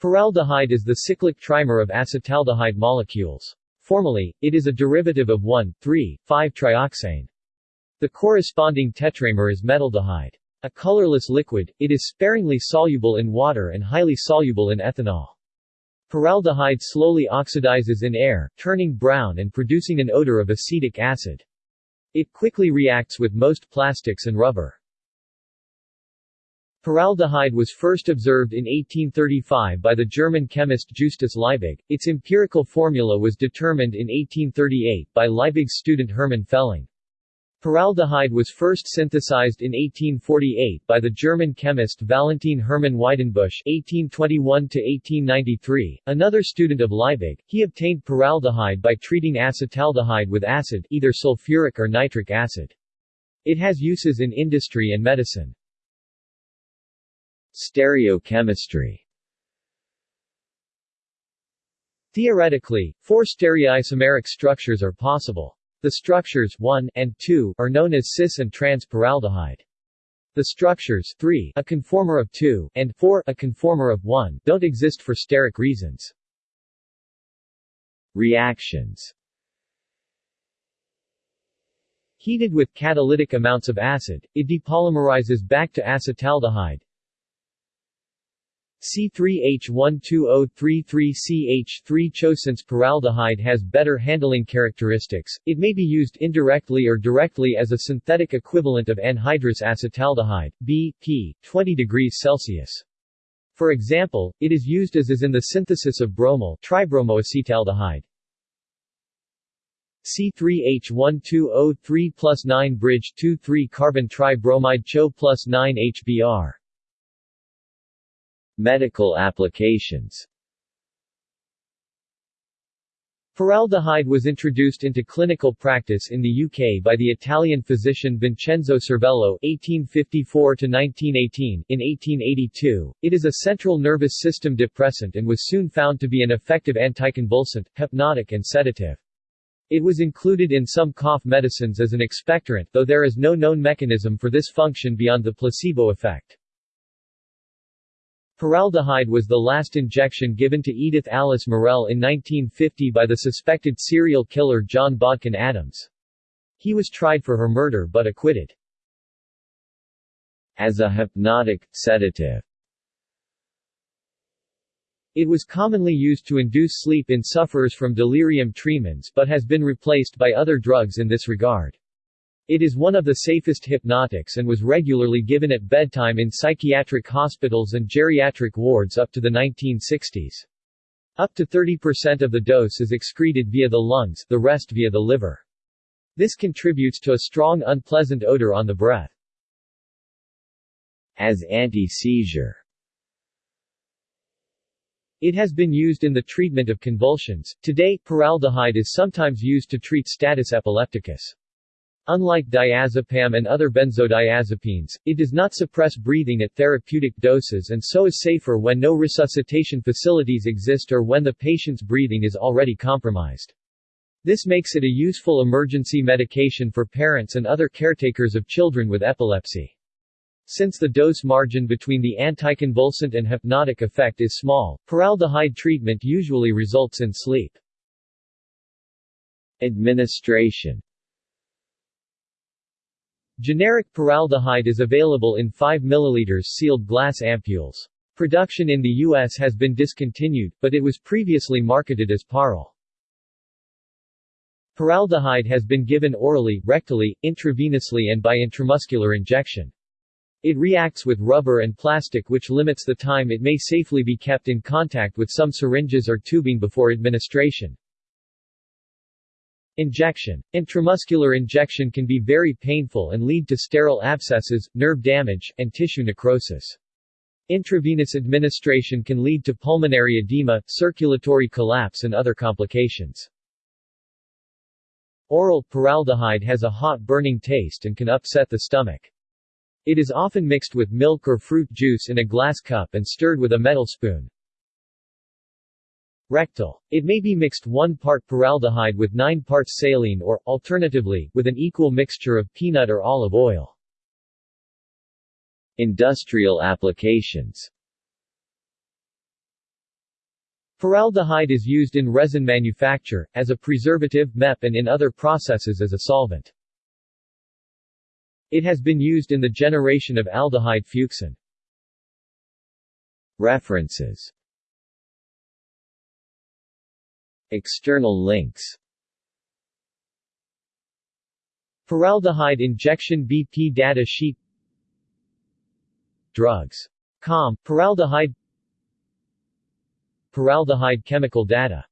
Paraldehyde is the cyclic trimer of acetaldehyde molecules. Formally, it is a derivative of 1,3,5-trioxane. The corresponding tetramer is metaldehyde. A colorless liquid, it is sparingly soluble in water and highly soluble in ethanol. Paraldehyde slowly oxidizes in air, turning brown and producing an odor of acetic acid. It quickly reacts with most plastics and rubber. Paraldehyde was first observed in 1835 by the German chemist Justus Liebig. Its empirical formula was determined in 1838 by Liebig's student Hermann Fehling. Paraldehyde was first synthesized in 1848 by the German chemist Valentin Hermann Weidenbusch (1821–1893), another student of Liebig. He obtained paraldehyde by treating acetaldehyde with acid, either sulfuric or nitric acid. It has uses in industry and medicine. Stereochemistry Theoretically, four stereoisomeric structures are possible. The structures 1 and 2 are known as cis and trans paraldehyde. The structures 3 a conformer of 2 and 4 a conformer of 1 don't exist for steric reasons. Reactions Heated with catalytic amounts of acid, it depolymerizes back to acetaldehyde, C3H12O33CH3 Since paraldehyde has better handling characteristics, it may be used indirectly or directly as a synthetic equivalent of anhydrous acetaldehyde, B, P, 20 degrees Celsius. For example, it is used as is in the synthesis of bromal tribromoacetaldehyde. C3H12O3 plus 9 bridge 2,3 carbon tribromide CHO plus 9 HBr Medical applications Paraldehyde was introduced into clinical practice in the UK by the Italian physician Vincenzo Cervello (1854–1918). In 1882, it is a central nervous system depressant and was soon found to be an effective anticonvulsant, hypnotic and sedative. It was included in some cough medicines as an expectorant, though there is no known mechanism for this function beyond the placebo effect. Paraldehyde was the last injection given to Edith Alice Morell in 1950 by the suspected serial killer John Bodkin Adams. He was tried for her murder but acquitted. As a hypnotic, sedative It was commonly used to induce sleep in sufferers from delirium tremens but has been replaced by other drugs in this regard. It is one of the safest hypnotics and was regularly given at bedtime in psychiatric hospitals and geriatric wards up to the 1960s. Up to 30% of the dose is excreted via the lungs, the rest via the liver. This contributes to a strong unpleasant odor on the breath. As anti-seizure It has been used in the treatment of convulsions. Today, paraldehyde is sometimes used to treat status epilepticus. Unlike diazepam and other benzodiazepines, it does not suppress breathing at therapeutic doses and so is safer when no resuscitation facilities exist or when the patient's breathing is already compromised. This makes it a useful emergency medication for parents and other caretakers of children with epilepsy. Since the dose margin between the anticonvulsant and hypnotic effect is small, paraldehyde treatment usually results in sleep. Administration Generic paraldehyde is available in 5 ml sealed glass ampules. Production in the U.S. has been discontinued, but it was previously marketed as Paral. Paraldehyde has been given orally, rectally, intravenously and by intramuscular injection. It reacts with rubber and plastic which limits the time it may safely be kept in contact with some syringes or tubing before administration. Injection. Intramuscular injection can be very painful and lead to sterile abscesses, nerve damage, and tissue necrosis. Intravenous administration can lead to pulmonary edema, circulatory collapse and other complications. Oral paraldehyde has a hot burning taste and can upset the stomach. It is often mixed with milk or fruit juice in a glass cup and stirred with a metal spoon. Rectal. It may be mixed 1 part paraldehyde with 9 parts saline or, alternatively, with an equal mixture of peanut or olive oil. Industrial applications Paraldehyde is used in resin manufacture, as a preservative MEP and in other processes as a solvent. It has been used in the generation of aldehyde fuchsin. References External links. Paraldehyde injection BP data sheet. Drugs. Com, Paraldehyde Paraldehyde chemical data.